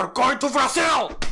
Senhor Coito